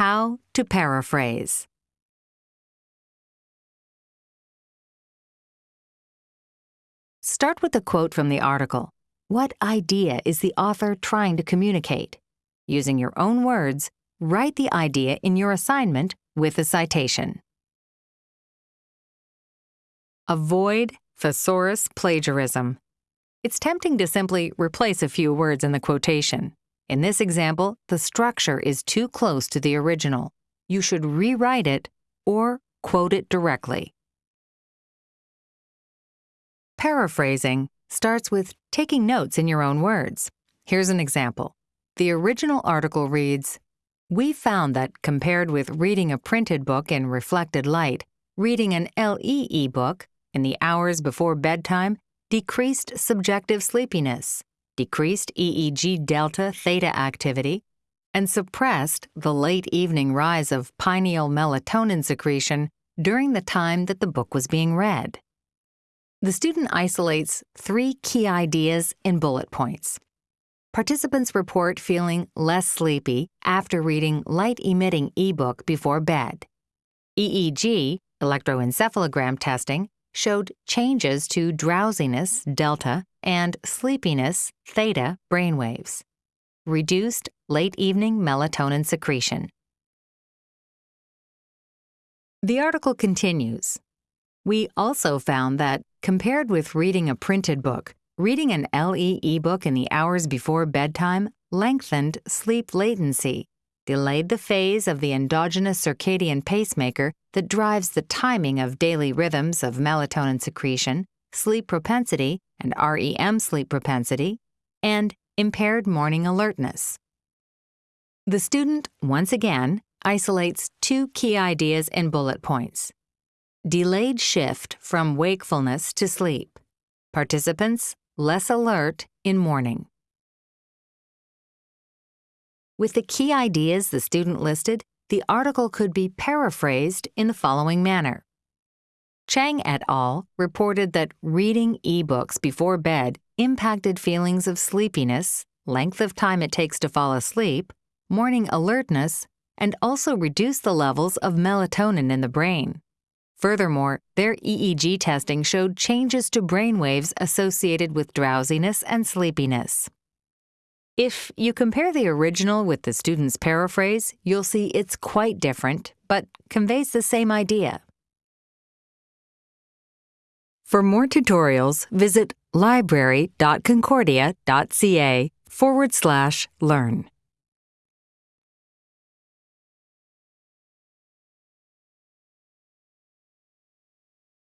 How to paraphrase. Start with a quote from the article. What idea is the author trying to communicate? Using your own words, write the idea in your assignment with a citation. Avoid thesaurus plagiarism. It's tempting to simply replace a few words in the quotation. In this example, the structure is too close to the original. You should rewrite it or quote it directly. Paraphrasing starts with taking notes in your own words. Here's an example. The original article reads, We found that compared with reading a printed book in reflected light, reading an LE book in the hours before bedtime decreased subjective sleepiness, decreased EEG delta theta activity, and suppressed the late evening rise of pineal melatonin secretion during the time that the book was being read. The student isolates three key ideas in bullet points. Participants report feeling less sleepy after reading light-emitting ebook before bed. EEG, electroencephalogram testing, showed changes to drowsiness, delta, and sleepiness, theta, brainwaves. Reduced late evening melatonin secretion. The article continues. We also found that, compared with reading a printed book, reading an LE ebook in the hours before bedtime lengthened sleep latency delayed the phase of the endogenous circadian pacemaker that drives the timing of daily rhythms of melatonin secretion, sleep propensity, and REM sleep propensity, and impaired morning alertness. The student, once again, isolates two key ideas in bullet points. Delayed shift from wakefulness to sleep. Participants less alert in morning. With the key ideas the student listed, the article could be paraphrased in the following manner. Chang et al. reported that reading ebooks before bed impacted feelings of sleepiness, length of time it takes to fall asleep, morning alertness, and also reduced the levels of melatonin in the brain. Furthermore, their EEG testing showed changes to brain waves associated with drowsiness and sleepiness. If you compare the original with the student's paraphrase, you'll see it's quite different, but conveys the same idea. For more tutorials, visit library.concordia.ca forward slash learn.